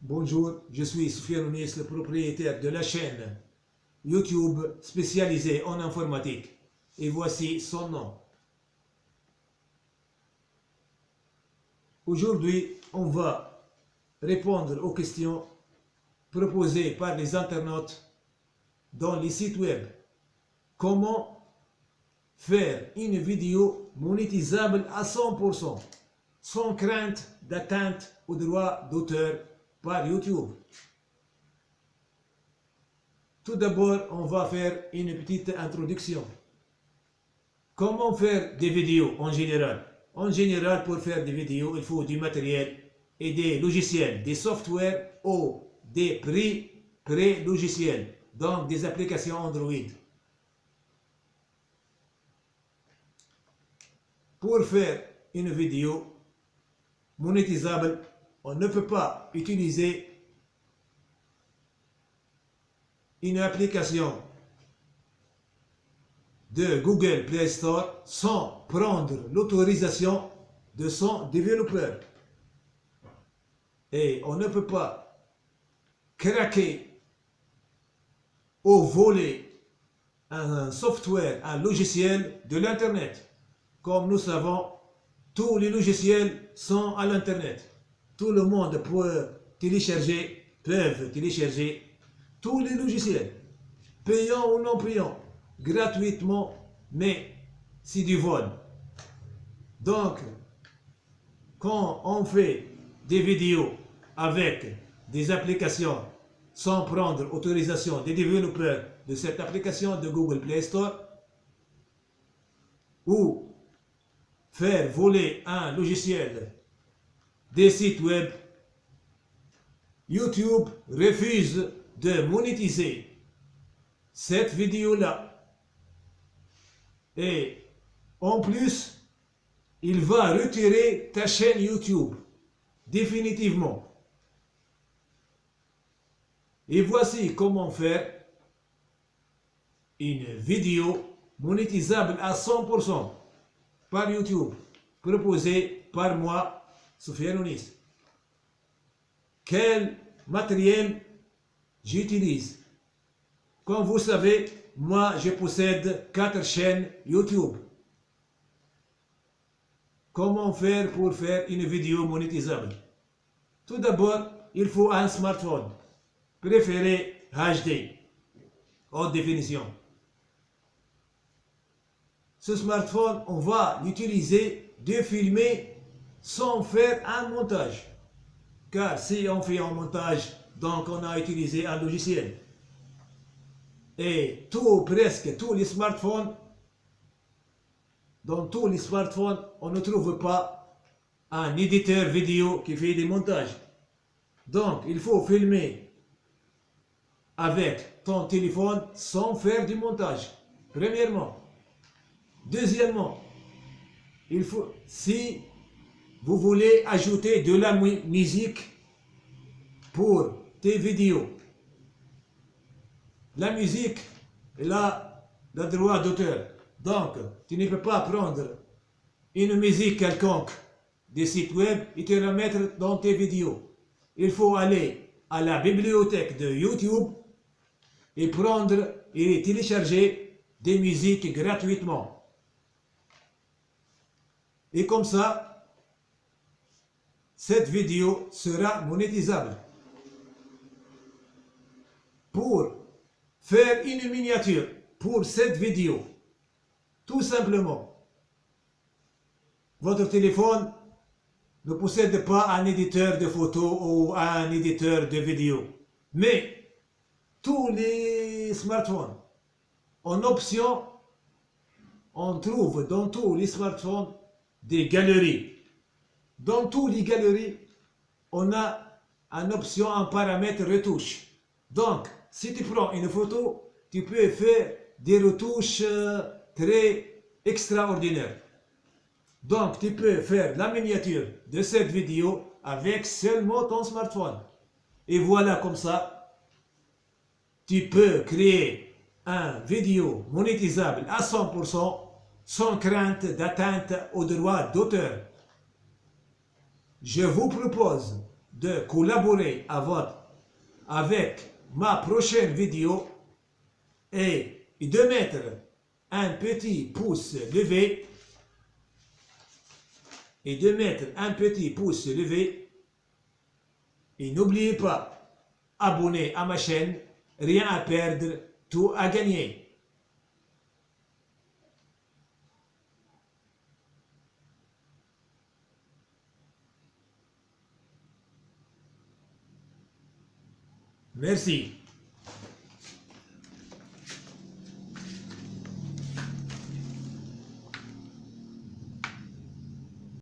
Bonjour, je suis Soufiane Ounis, le propriétaire de la chaîne YouTube spécialisée en informatique. Et voici son nom. Aujourd'hui, on va répondre aux questions proposées par les internautes dans les sites web. Comment faire une vidéo monétisable à 100% sans crainte d'atteinte aux droits d'auteur par YouTube. Tout d'abord, on va faire une petite introduction. Comment faire des vidéos en général? En général, pour faire des vidéos, il faut du matériel et des logiciels, des softwares ou des prix pré-logiciels, donc des applications Android. Pour faire une vidéo monétisable, on ne peut pas utiliser une application de Google Play Store sans prendre l'autorisation de son développeur. Et on ne peut pas craquer ou voler un software, un logiciel de l'Internet. Comme nous savons, tous les logiciels sont à l'Internet. Tout le monde peut télécharger, peuvent télécharger tous les logiciels, payants ou non payants, gratuitement, mais c'est du vol. Donc, quand on fait des vidéos avec des applications sans prendre autorisation des développeurs de cette application de Google Play Store, ou faire voler un logiciel des sites web, YouTube refuse de monétiser cette vidéo-là. Et en plus, il va retirer ta chaîne YouTube définitivement. Et voici comment faire une vidéo monétisable à 100% par YouTube, proposé par moi, Ounis. Quel matériel j'utilise? Comme vous savez, moi je possède quatre chaînes YouTube. Comment faire pour faire une vidéo monétisable? Tout d'abord, il faut un smartphone, préféré HD, haute définition. Ce smartphone, on va l'utiliser de filmer sans faire un montage. Car si on fait un montage, donc on a utilisé un logiciel. Et tout, presque tous les smartphones, dans tous les smartphones, on ne trouve pas un éditeur vidéo qui fait des montages. Donc, il faut filmer avec ton téléphone sans faire du montage. Premièrement. Deuxièmement, il faut, si vous voulez ajouter de la musique pour tes vidéos, la musique, elle a le droit d'auteur. Donc, tu ne peux pas prendre une musique quelconque des sites web et te la mettre dans tes vidéos. Il faut aller à la bibliothèque de YouTube et prendre et télécharger des musiques gratuitement. Et comme ça, cette vidéo sera monétisable. Pour faire une miniature pour cette vidéo, tout simplement, votre téléphone ne possède pas un éditeur de photos ou un éditeur de vidéo. Mais tous les smartphones, en option, on trouve dans tous les smartphones des galeries. Dans toutes les galeries, on a une option, un paramètre retouche. Donc, si tu prends une photo, tu peux faire des retouches euh, très extraordinaires. Donc, tu peux faire la miniature de cette vidéo avec seulement ton smartphone. Et voilà comme ça, tu peux créer un vidéo monétisable à 100% sans crainte d'atteinte aux droits d'auteur. Je vous propose de collaborer avec ma prochaine vidéo et de mettre un petit pouce levé et de mettre un petit pouce levé. Et n'oubliez pas abonner à ma chaîne rien à perdre tout à gagner Merci.